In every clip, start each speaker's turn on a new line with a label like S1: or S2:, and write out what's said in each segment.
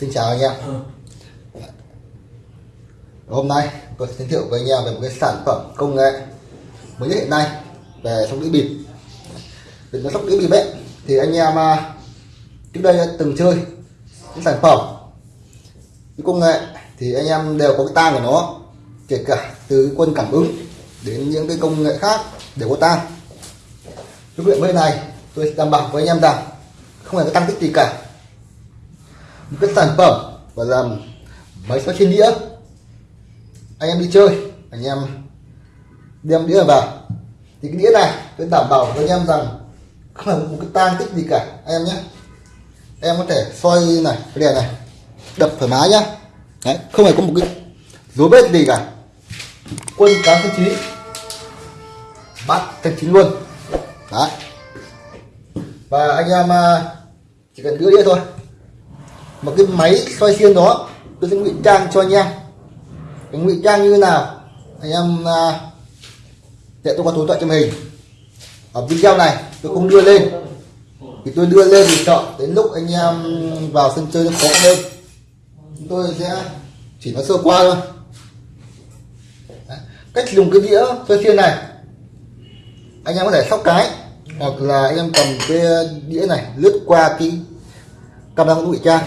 S1: Xin chào anh em. Hôm nay tôi sẽ giới thiệu với anh em về một cái sản phẩm công nghệ mới nhất hiện nay về sóc đĩa bịp. Về sóc đĩa bịp ấy thì anh em à, trước đây từng chơi những sản phẩm cái công nghệ thì anh em đều có cái tang của nó kể cả từ quân cảm ứng đến những cái công nghệ khác đều có tang. Cái viện bên này tôi đảm bảo với anh em rằng không hề có tăng tích gì cả những cái sản phẩm và làm máy sóc trên đĩa. Anh em đi chơi, anh em đem đĩa vào. Thì cái đĩa này tôi đảm bảo với anh em rằng không phải một cái tang tích gì cả, anh em nhé. Em có thể xoay này, cái đèn này, đập thoải mái nhá. Đấy, không phải có một cái dấu vết gì cả. Quân tám thanh chín bắt thanh chín luôn. Đấy. Và anh em à, chỉ cần đưa đĩa thôi một cái máy xoay xiên đó tôi sẽ ngụy trang cho anh em cái ngụy trang như thế nào? Anh em à, để tôi có tối thoại cho mình ở video này tôi không đưa lên. Thì tôi đưa lên thì sợ đến lúc anh em vào sân chơi nó khó lên chúng tôi sẽ chỉ nói sơ qua thôi. Đấy. cách dùng cái đĩa xoay xiên này. Anh em có thể sóc cái hoặc là anh em cầm cái đĩa này lướt qua cái camera ngụy trang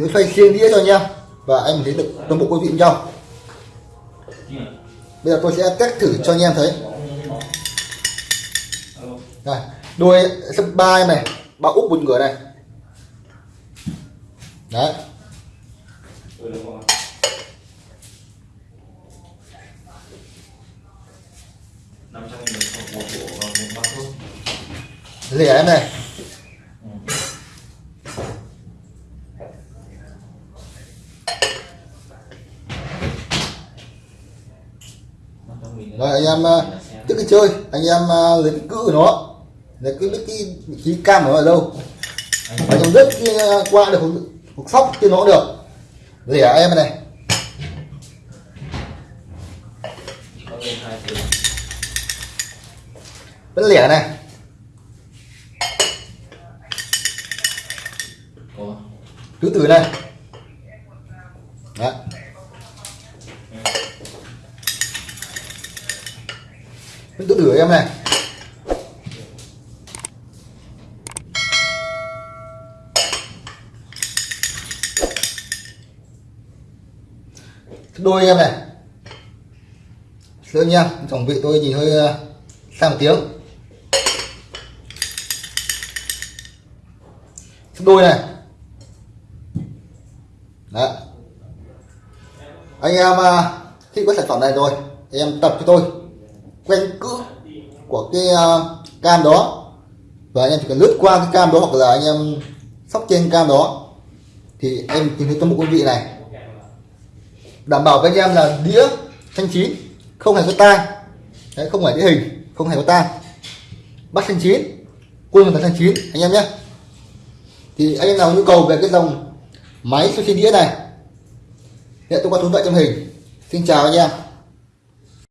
S1: thì nó xoay xiên đĩa cho anh em và anh thấy được toàn bộ quý vị nhau. bây giờ tôi sẽ test thử cho anh em thấy. Đây, đuôi sấp ba này, ba úp một ngửa này. Đấy.
S2: Năm trăm nghìn một một bộ và một bao thuốc
S1: lẻ em này
S2: năm trăm nghìn
S1: rồi, anh em ờ, trước khi chơi, anh em ờ, lấy cái nó. Lấy cái biết cái vị trí cam nó ở đâu? Phải trong đất ờ, qua được một- sóc cho nó được. Lẻ em này. Vẫn lẻ này.
S2: Cứ
S1: từ tử này đấy vẫn tứ em này. Đôi em này. Sữa nha tổng vị tôi nhìn hơi ờ, sang tiếng. Đôi này. Đấy. anh em ờ, khi có sản phẩm này rồi em tập cho tôi quanh cữ của cái ờ, cam đó. Và anh em chỉ cần lướt qua cái cam đó hoặc là anh em sóc trên cam đó thì em tìm thấy toàn một quý vị này. Đảm bảo với anh em là đĩa thanh chín không hề có tai. Đấy, không phải đĩa hình không hề có tai. Bắt thanh chín quân là thanh chín anh em nhé. Thì anh em nào nhu cầu về cái dòng máy xoay đĩa này hiện tôi có số điện trong hình. Xin chào anh em.